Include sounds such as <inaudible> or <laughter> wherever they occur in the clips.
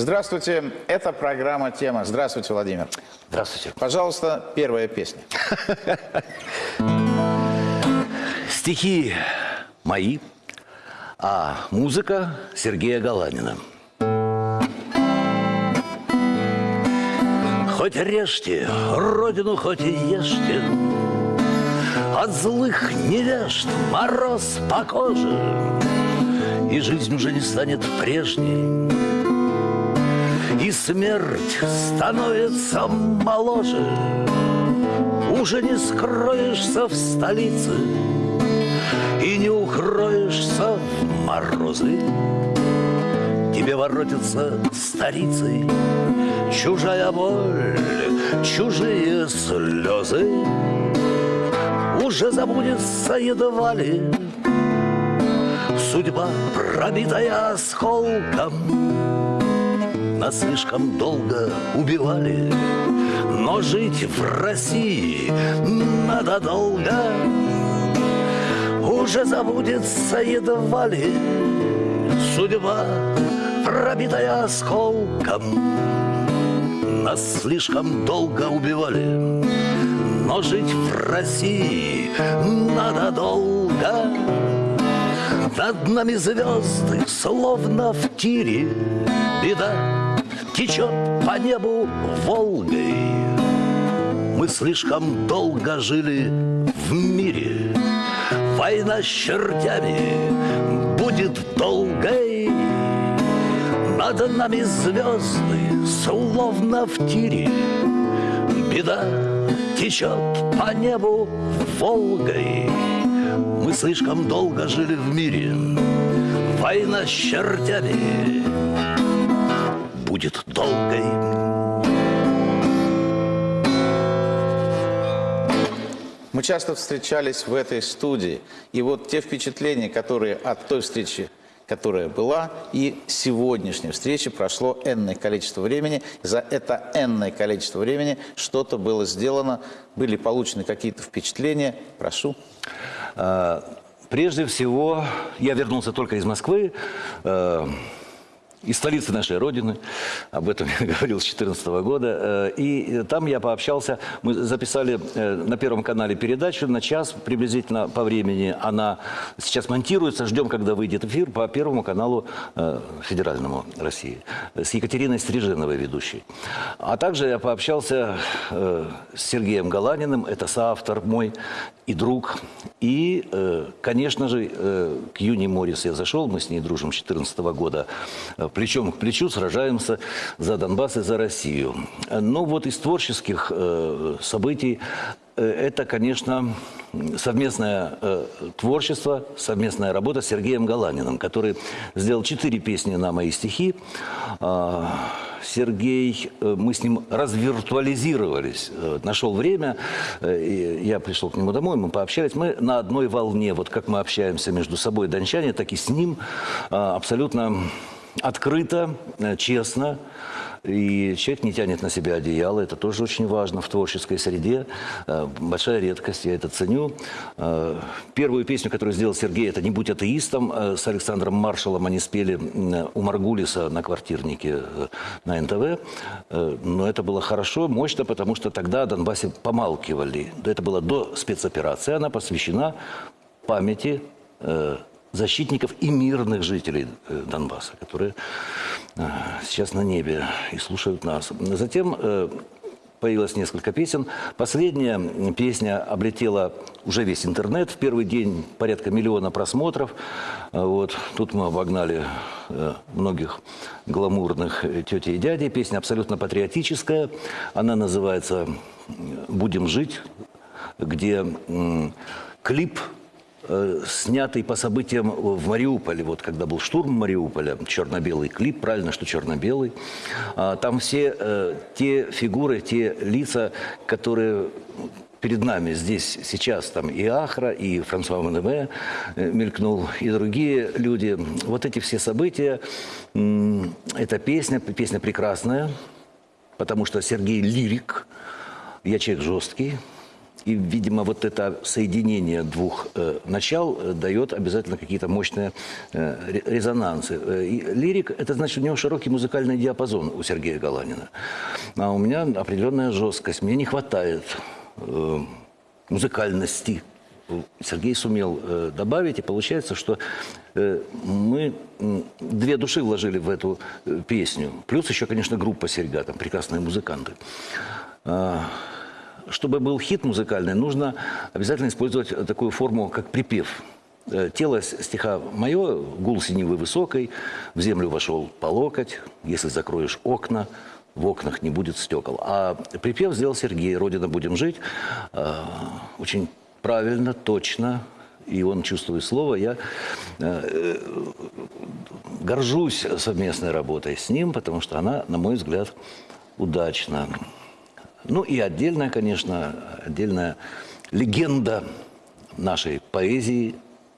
Здравствуйте, это программа «Тема». Здравствуйте, Владимир. Здравствуйте. Пожалуйста, первая песня. Стихи мои, а музыка Сергея Галанина. Хоть режьте, родину хоть и ешьте, От злых невежд мороз по коже, И жизнь уже не станет прежней, И смерть становится моложе. Уже не скроешься в столице И не укроешься в морозы. Тебе воротится старицей Чужая боль, чужие слезы Уже забудется едва ли Судьба, пробитая осколком Нас слишком долго убивали. Но жить в России надо долго. Уже забудется едва ли Судьба, пробитая осколком. Нас слишком долго убивали. Но жить в России надо долго. Над нами звезды, словно в тире. Беда течет по небу Волгой Мы слишком долго жили в мире. Война с чертями будет долгой. Над нами звезды, словно в тире. Беда течет по небу Волгой. Мы слишком долго жили в мире. Война с чертями будет долгой Мы часто встречались в этой студии. И вот те впечатления, которые от той встречи, которая была, и сегодняшней встречи прошло энное количество времени. За это энное количество времени что-то было сделано, были получены какие-то впечатления. Прошу. А, Прежде всего, я вернулся только из Москвы, э, из столицы нашей Родины, об этом я <laughs> говорил с 2014 года, э, и там я пообщался, мы записали э, на Первом канале передачу. На час приблизительно по времени, она сейчас монтируется, ждем, когда выйдет эфир по Первому каналу э, федеральному России, с Екатериной Стриженовой ведущей. А также я пообщался с Сергеем Галаниным, это соавтор мой и друг, и, конечно же, к Юни Моррис я зашел, мы с ней дружим с 2014 года, плечом к плечу сражаемся за Донбасс и за Россию. Но вот из творческих э, событий э, это, конечно, совместное э, творчество, совместная работа с Сергеем Галаниным, который сделал четыре песни на мои стихи. А, Сергей, мы с ним развиртуализировались, нашел время, я пришел к нему домой, мы пообщались, мы на одной волне, вот как мы общаемся между собой, дончане, так и с ним а, абсолютно открыто, э, честно. И человек не тянет на себя одеяло, это тоже очень важно в творческой среде. Э, Большая редкость, я это ценю. Э, Первую песню, которую сделал Сергей, это «Не будь атеистом». С Александром Маршалом они спели у Маргулиса на квартирнике на НТВ. Но это было хорошо, мощно, потому что тогда о Донбассе помалкивали. Это было до спецоперации, она посвящена памяти защитников и мирных жителей э, Донбасса, которые э, сейчас на небе и слушают нас. Затем э, появилось несколько песен. Последняя песня облетела уже весь интернет. В первый день порядка миллиона просмотров. А Вот. Тут мы обогнали многих гламурных тетей и дядей. Песня абсолютно патриотическая. Она называется «Будем жить», где клип э, снятый по событиям в Мариуполе, вот когда был штурм Мариуполя, черно-белый клип, правильно, что черно-белый. А, Там все э, те фигуры, те лица, которые перед нами здесь сейчас, там и Ахра, и Франсуа Манеме э, мелькнул, и другие люди. Вот эти все события, эта песня, песня прекрасная, потому что Сергей лирик, я человек жесткий, И, видимо, вот это соединение двух э, начал э, дает обязательно какие-то мощные э, ре- резонансы. Э, и лирик – это значит, у него широкий музыкальный диапазон у Сергея Галанина. А у меня определенная жесткость. Мне не хватает э, музыкальности. Сергей сумел э, добавить, и получается, что э, мы м, две души вложили в эту э, песню. Плюс еще, конечно, группа «Серьга», там прекрасные музыканты. Чтобы был хит музыкальный, нужно обязательно использовать такую форму, как припев. Э, Тело стиха мое, гул синевы высокой, в землю вошел по локоть, если закроешь окна, в окнах не будет стекол. А припев сделал Сергей, «Родина, будем жить». Э, Очень правильно, точно, и он чувствует слово. Я э, горжусь совместной работой с ним, потому что она, на мой взгляд, удачна. Ну и отдельная, конечно, отдельная легенда нашей поэзии,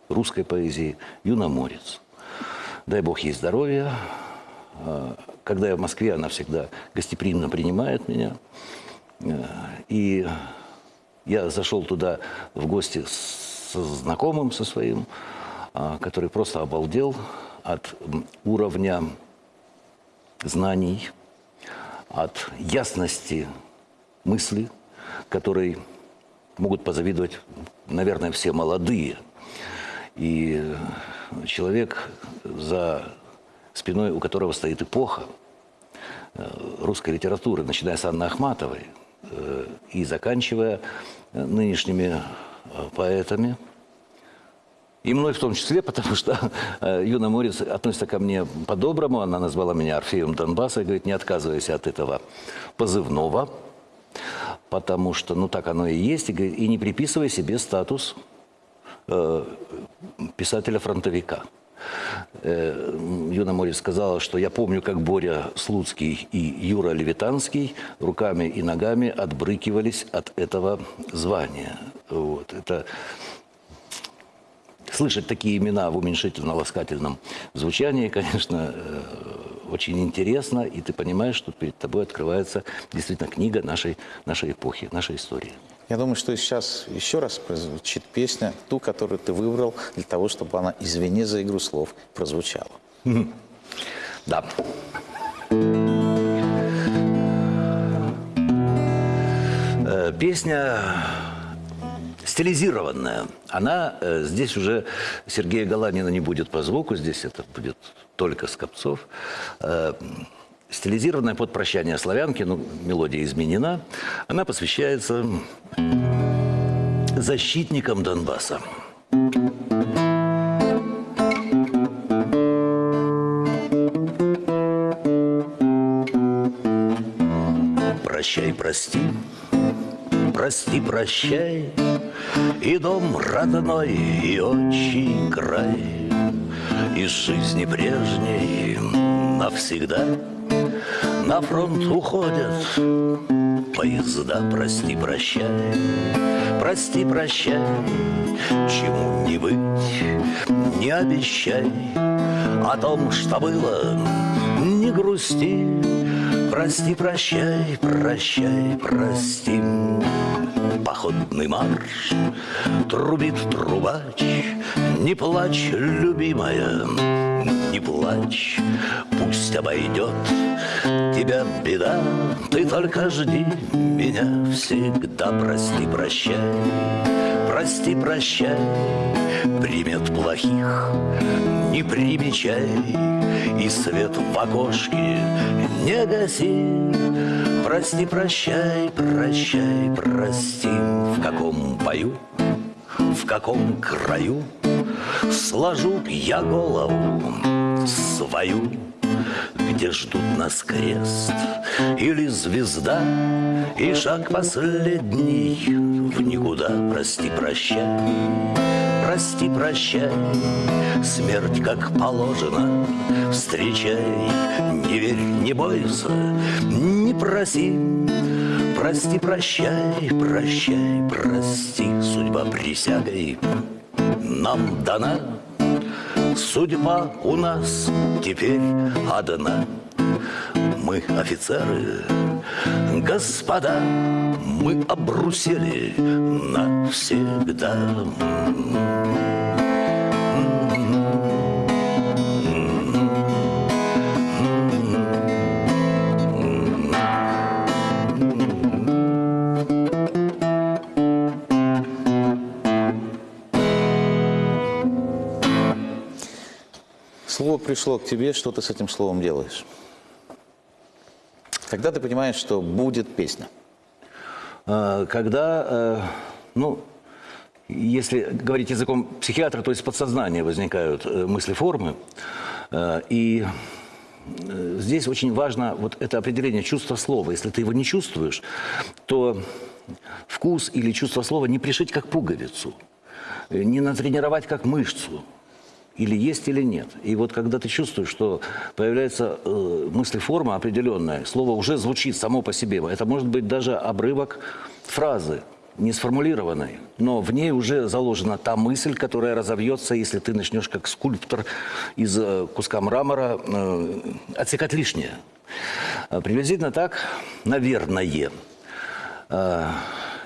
русской поэзии, Юноморец. Дай Бог ей здоровья. А, Когда я в Москве, она всегда гостеприимно принимает меня. Э, И я зашел туда в гости с знакомым со своим, а, который просто обалдел от уровня знаний, от ясности мысли, которой могут позавидовать, наверное, все молодые. И человек, за спиной у которого стоит эпоха э, русской литературы, начиная с Анны Ахматовой э, и заканчивая нынешними э, поэтами, и мной в том числе, <laughs> потому что Юна Морец относится ко мне по-доброму. Она назвала меня Орфеем Донбасса и говорит, не отказывайся от этого позывного, потому что, ну, так оно и есть. И, и не приписывай себе статус э, писателя-фронтовика. Э, Юна Морец сказала, что я помню, как Боря Слуцкий и Юра Левитанский руками и ногами отбрыкивались от этого звания. Вот. Это слышать такие имена в уменьшительно-ласкательном звучании, конечно, э, очень интересно, и ты понимаешь, что перед тобой открывается действительно книга нашей, нашей эпохи, нашей истории. Я думаю, что сейчас еще раз прозвучит песня, ту, которую ты выбрал, для того, чтобы она, извини за игру слов, прозвучала. <laughs> Да. Э, Песня стилизированная. Она э, здесь уже Сергея Галанина не будет по звуку, здесь это будет только Скопцов. Э, стилизированная под прощание славянки, ну, мелодия изменена. Она посвящается защитникам Донбасса. Прощай, прости, прости, прощай, И дом родной, и отчий край, Из жизни прежней навсегда. На фронт уходят поезда, прости, прощай, прости, прощай, Чему не быть, не обещай, О том, что было, не грусти, Прости, прощай, прощай, прости. Походный марш трубит трубач. Не плачь, любимая, не плачь. Пусть обойдет тебя беда. Ты только жди меня всегда. Прости, прощай, прости, прощай. Примет плохих не примечай И свет в окошке не гаси. Прости, прощай, прощай, прости. В каком бою, в каком краю Сложу я голову свою? Где ждут нас крест или звезда И шаг последний в никуда? Прости, прощай прости, прощай, смерть как положено, встречай, не верь, не бойся, не проси, прости, прощай, прощай, прости, судьба присягой нам дана, судьба у нас теперь одна. Мы офицеры, господа, мы обрусели навсегда. Слово пришло к тебе, что ты с этим словом делаешь? Когда ты понимаешь, что будет песня? А, Когда, э, ну, если говорить языком психиатра, то есть подсознания возникают э, мысли формы. Э, И здесь очень важно вот это определение чувства слова. Если ты его не чувствуешь, то вкус или чувство слова не пришить как пуговицу, не натренировать как мышцу. Или есть, или нет. И вот когда ты чувствуешь, что появляется э, мыслеформа определенная, слово уже звучит само по себе. Это может быть даже обрывок фразы, не сформулированной, но в ней уже заложена та мысль, которая разовьется, если ты начнешь как скульптор из э, куска мрамора э, отсекать лишнее. Э, Приблизительно так, наверное. Э,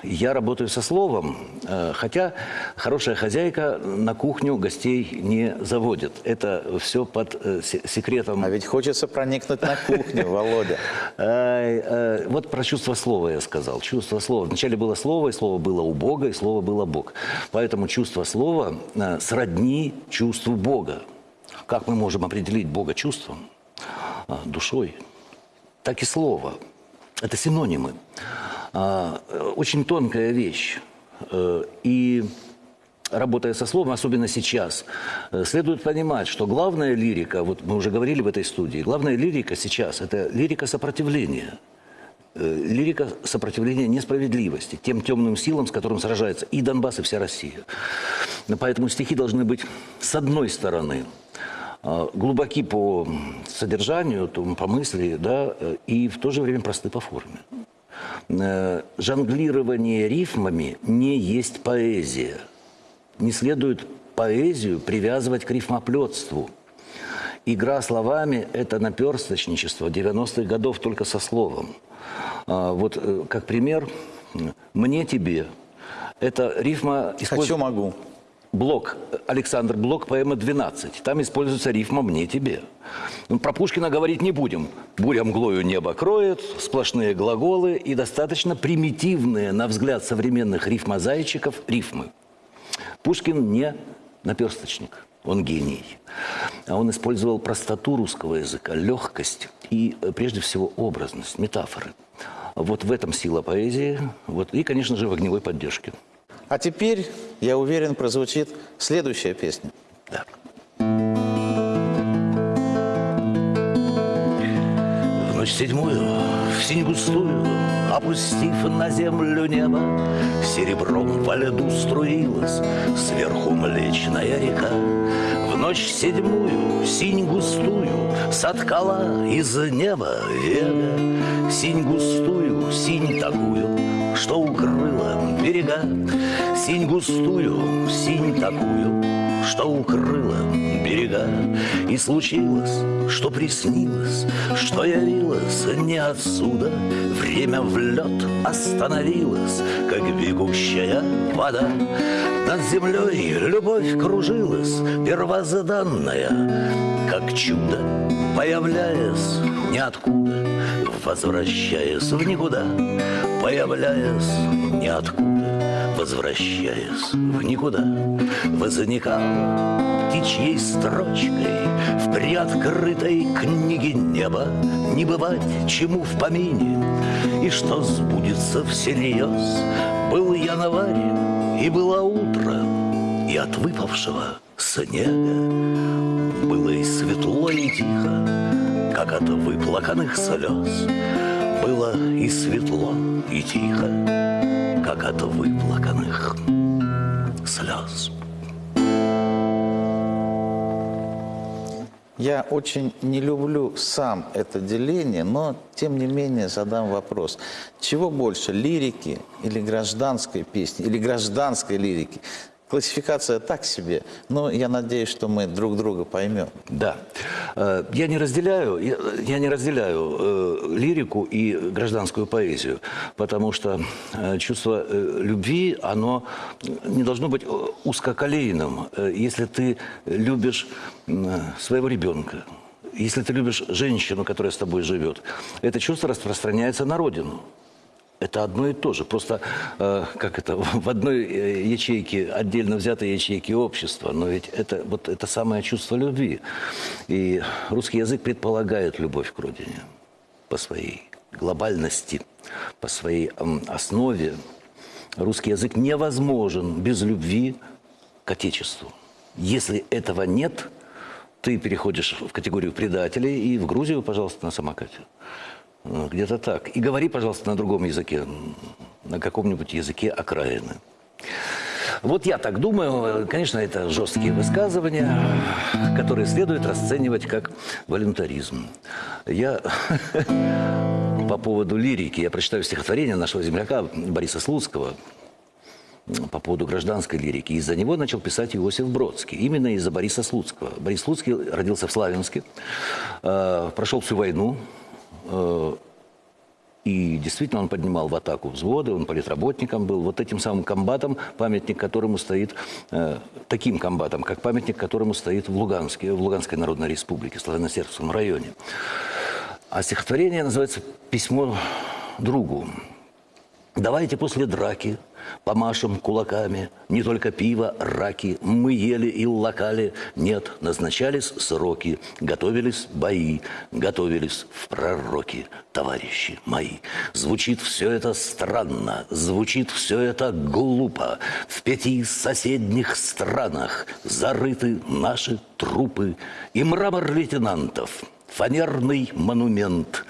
Я работаю со словом, э, хотя хорошая хозяйка на кухню гостей не заводит. Это все под э, се- секретом. А ведь хочется проникнуть на кухню, <laughs> Володя. Э, Вот про чувство слова я сказал. Чувство слова. Вначале было слово, и слово было у Бога, и слово было Бог. Поэтому чувство слова сродни чувству Бога. Как мы можем определить Бога чувством? Душой. Так и слово. Это синонимы. А, э, Очень тонкая вещь. Э, И работая со словом, особенно сейчас, э, следует понимать, что главная лирика, вот мы уже говорили в этой студии, главная лирика сейчас – это лирика сопротивления. Лирика сопротивления несправедливости, тем темным силам, с которым сражается и Донбасс, и вся Россия. Поэтому стихи должны быть, с одной стороны, глубоки по содержанию, по мысли, да, и в то же время просты по форме. Э, Жонглирование рифмами не есть поэзия. Не следует поэзию привязывать к рифмоплетству. Игра словами – это наперсточничество 90-х годов только со словом. А, Вот э, как пример, «мне тебе» – это рифма... использ- Хочу, могу. Блок, Александр Блок, поэма «12». Там используется рифма «мне тебе». Ну, Про Пушкина говорить не будем. Буря мглою небо кроет, сплошные глаголы и достаточно примитивные, на взгляд современных рифмозайчиков, рифмы. Пушкин не наперсточник, он гений. А он использовал простоту русского языка, легкость и, э, прежде всего, образность, метафоры. Вот в этом сила поэзии. Вот, и, конечно же, в огневой поддержке. А теперь, я уверен, прозвучит следующая песня. Да. В ночь седьмую, в синь густую, Опустив на землю небо, Серебром во льду струилась Сверху млечная река. В ночь седьмую, синь густую, Соткала из неба вега, Синь густую, берега. Синь густую, синь такую, что укрыла берега. И случилось, что приснилось, что явилось не отсюда. Время в лед остановилось, как бегущая вода. Над землей любовь кружилась, первозданная, как чудо, появляясь ниоткуда, возвращаясь в никуда, появляясь ниоткуда, возвращаясь в никуда, возникала птичьей строчкой в приоткрытой книге неба не бывать чему в помине, и что сбудется всерьез. Был январь, и было утро, и от выпавшего снега было и светло, и тихо, как от выплаканных слез. Было и светло, и тихо, как от выплаканных слез. Я очень не люблю сам это деление, но тем не менее задам вопрос. Чего больше, лирики или гражданской песни, или гражданской лирики? Классификация так себе, но я надеюсь, что мы друг друга поймем. Да. Э, я не разделяю, я, не разделяю э, лирику и гражданскую поэзию, потому что э, чувство любви, оно не должно быть узкоколейным. Если ты любишь своего ребенка, если ты любишь женщину, которая с тобой живет, это чувство распространяется на родину. Это одно и то же. Просто, э, как это, <laughs> в одной э, ячейке, отдельно взятой ячейке общества, но ведь это, вот это самое чувство любви. И русский язык предполагает любовь к родине по своей глобальности, по своей м, основе. Русский язык невозможен без любви к Отечеству. Если этого нет, ты переходишь в категорию предателей и в Грузию, пожалуйста, на самокате. Ну, Где-то так. И говори, пожалуйста, на другом языке, на каком-нибудь языке окраины. Вот я так думаю. Конечно, это жесткие высказывания, которые следует расценивать как волюнтаризм. Я <laughs> по поводу лирики, я прочитаю стихотворение нашего земляка Бориса Слуцкого по поводу гражданской лирики. Из-за него начал писать Иосиф Бродский. Именно из-за Бориса Слуцкого. Борис Слуцкий родился в Славянске, э, прошел всю войну, и действительно он поднимал в атаку взводы, он политработником был, вот этим самым комбатом, памятник которому стоит, э, таким комбатом, как памятник которому стоит в Луганске, в Луганской Народной Республике, Славяно-Сербском районе. А стихотворение называется «Письмо другу». Давайте после драки помашем кулаками. Не только пиво, раки. Мы ели и лакали. Нет, назначались сроки. Готовились бои. Готовились в пророки, товарищи мои. Звучит все это странно. Звучит все это глупо. В пяти соседних странах зарыты наши трупы. И мрамор лейтенантов – фанерный монумент,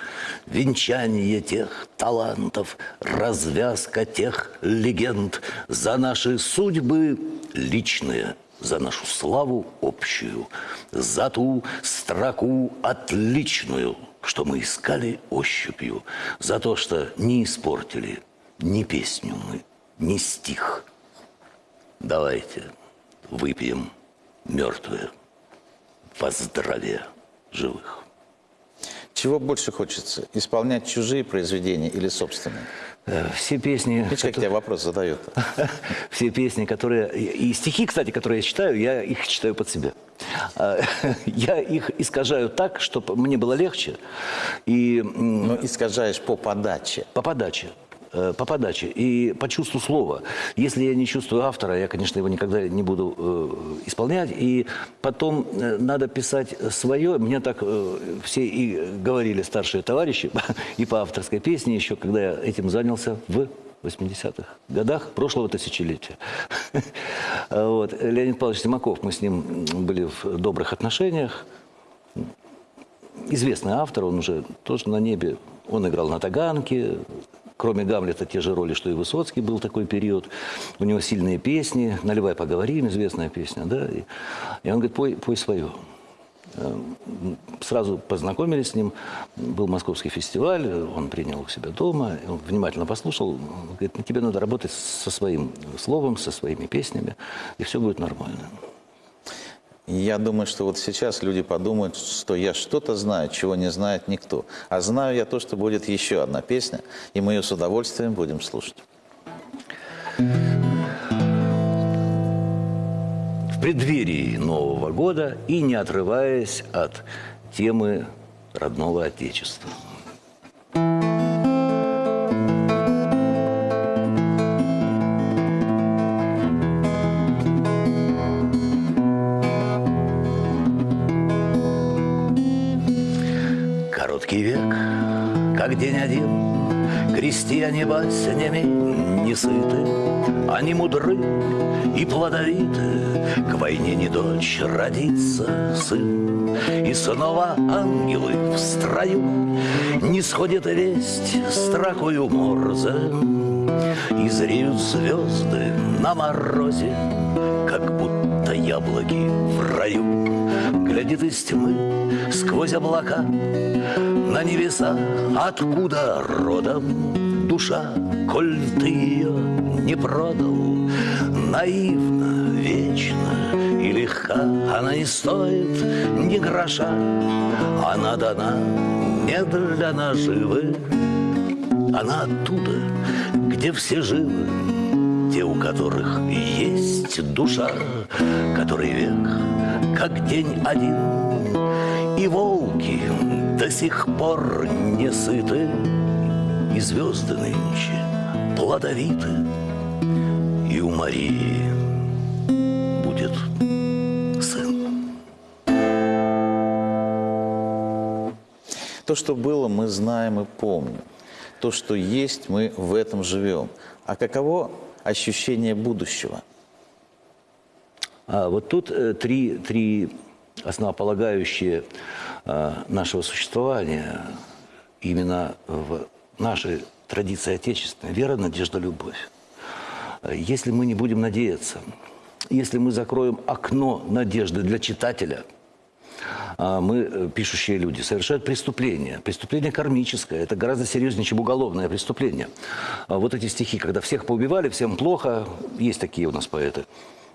венчание тех талантов, развязка тех легенд за наши судьбы личные, за нашу славу общую, за ту строку отличную, что мы искали ощупью, за то, что не испортили ни песню мы, ни стих. Давайте выпьем мертвые во здравие живых. Чего больше хочется? Исполнять чужие произведения или собственные? Э, Все песни... Видишь, как тебя вопрос задают? <laughs> Все песни, которые... И стихи, кстати, которые я читаю, я их читаю под себя. А, <laughs> Я их искажаю так, чтобы мне было легче. И м, Ну, искажаешь по подаче. по подаче. Э, По подаче и по чувству слова. Если я не чувствую автора, я, конечно, его никогда не буду э, исполнять. И потом э, надо писать свое. Мне так э, все и говорили старшие товарищи, <laughs> и по авторской песне еще, когда я этим занялся в 80-х годах прошлого тысячелетия. <laughs> Вот. Леонид Павлович Симаков, мы с ним были в добрых отношениях известный автор, он уже тоже на небе. Он играл на таганке, кроме Гамлета, те же роли, что и Высоцкий был такой период. У него сильные песни, «Наливай, поговорим», известная песня, да. И, и он говорит, пой, пой свое. Эм, Сразу познакомились с ним, был московский фестиваль, он принял у себя дома, он внимательно послушал, говорит, «Ну, тебе надо работать со своим словом, со своими песнями, и все будет нормально. Я думаю, что вот сейчас люди подумают, что я что-то знаю, чего не знает никто. А знаю я то, что будет еще одна песня, и мы ее с удовольствием будем слушать. в преддверии Нового года и не отрываясь от темы родного Отечества. Как день один, Крестьяне баснями не сыты, Они мудры и плодовиты, К войне не дочь родится сын. И снова ангелы в строю, Не сходит весть строкою морзе, И зреют звезды на морозе, Как будто яблоки в раю. Глядит из тьмы сквозь облака На небеса, откуда родом душа, коль ты ее не продал, наивна, вечна и легка, она не стоит ни гроша, она дана не для наживы, она оттуда, где все живы, те, у которых есть душа, который век, как день один, и волки до сих пор не сыты, и звезды нынче плодовиты, и у Марии будет сын. То, что было, мы знаем и помним. То, что есть, мы в этом живем. А каково ощущение будущего? А вот тут э, три, три основополагающие э, нашего существования именно в нашей традиции отечественной. Вера, надежда, любовь. Если мы не будем надеяться, если мы закроем окно надежды для читателя – а мы, э, пишущие люди, совершают преступление. Преступление кармическое. Это гораздо серьезнее, чем уголовное преступление. Вот эти стихи, когда всех поубивали, всем плохо, есть такие у нас поэты.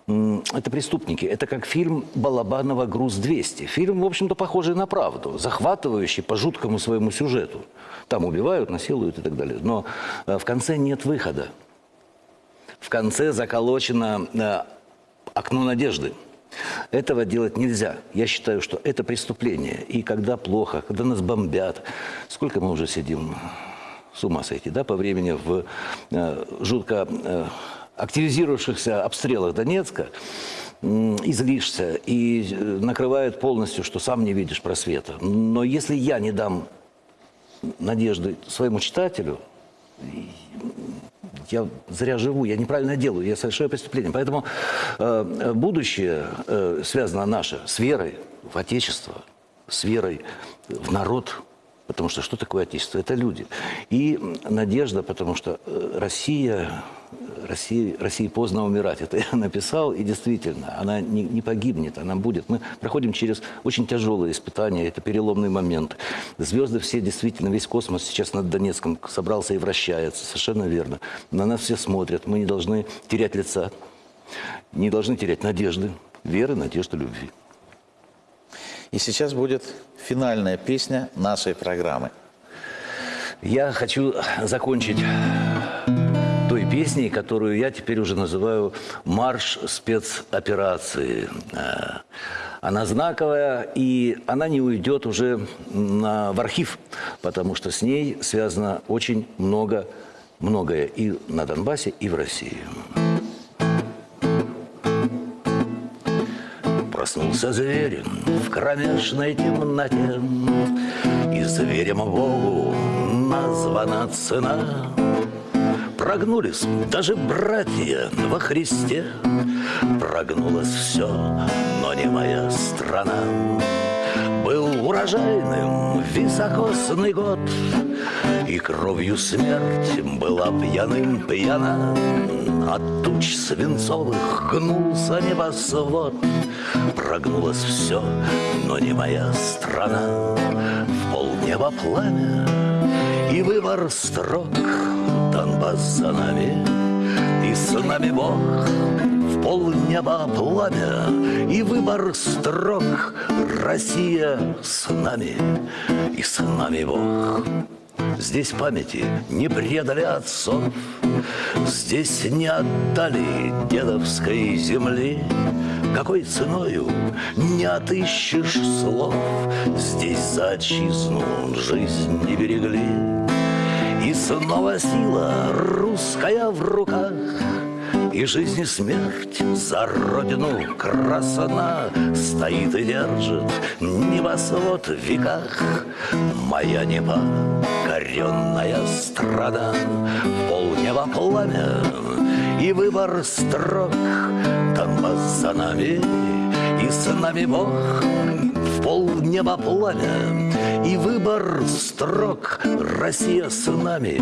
Это преступники. Это как фильм Балабанова «Груз-200». Фильм, в общем-то, похожий на правду, захватывающий по жуткому своему сюжету. Там убивают, насилуют и так далее. Но э, в конце нет выхода. В конце заколочено э, окно надежды. Этого делать нельзя. Я считаю, что это преступление. И когда плохо, когда нас бомбят, сколько мы уже сидим, с ума сойти, да, по времени в э, жутко активизировавшихся обстрелах Донецка, излишься и э, накрывает полностью, что сам не видишь просвета. Но если я не дам надежды своему читателю, я зря живу, я неправильно делаю, я совершаю преступление. Поэтому э, будущее э, связано наше с верой в Отечество, с верой в народ, потому что что такое Отечество? Это люди. И надежда, потому что э, Россия России, России поздно умирать. Это я написал, и действительно, она не, не погибнет, она будет. Мы проходим через очень тяжелые испытания, это переломный момент. Звезды все действительно, весь космос сейчас над Донецком собрался и вращается, совершенно верно. На нас все смотрят, мы не должны терять лица, не должны терять надежды, веры, надежды, любви. И сейчас будет финальная песня нашей программы. Я хочу закончить песней, которую я теперь уже называю «Марш спецоперации». Э, она знаковая, и она не уйдет уже на, в архив, потому что с ней связано очень много, многое и на Донбассе, и в России. Проснулся зверь в кромешной темноте, И зверем Богу названа цена — Прогнулись даже братья во Христе. Прогнулось все, но не моя страна. Был урожайным високосный год, И кровью смерть была пьяным пьяна. От туч свинцовых гнулся небосвод. Прогнулось все, но не моя страна. В полнеба пламя и выбор строк Донбасс за нами, и с нами Бог В полнеба пламя и выбор строк Россия с нами, и с нами Бог. Здесь памяти не предали отцов Здесь не отдали дедовской земли. Какой ценою не отыщешь слов Здесь за отчизну жизнь не берегли снова сила русская в руках И жизнь и смерть за родину красна Стоит и держит. Небосвод в веках Моя непокоренная страна Полнеба пламя и выбор строк Донбасс за нами и с нами Бог В полнеба пламя и выбор строк Россия с нами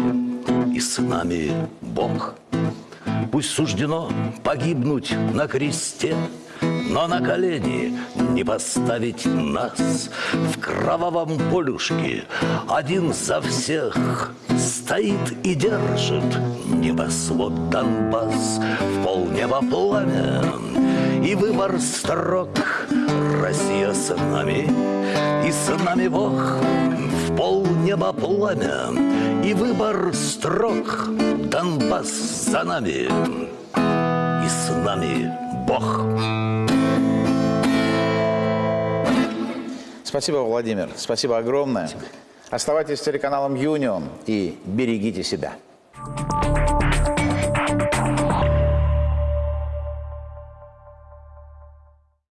и с нами Бог. Пусть суждено погибнуть на кресте но на колени не поставить нас. В кровавом полюшке один за всех стоит и держит небосвод Донбасс. В полнеба пламя. И выбор строк Россия с нами, и с нами Бог в полнеба пламя. И выбор строк Донбасс за нами, и с нами Бог. Спасибо, Владимир. Спасибо огромное. Оставайтесь с телеканалом Юнион и берегите себя.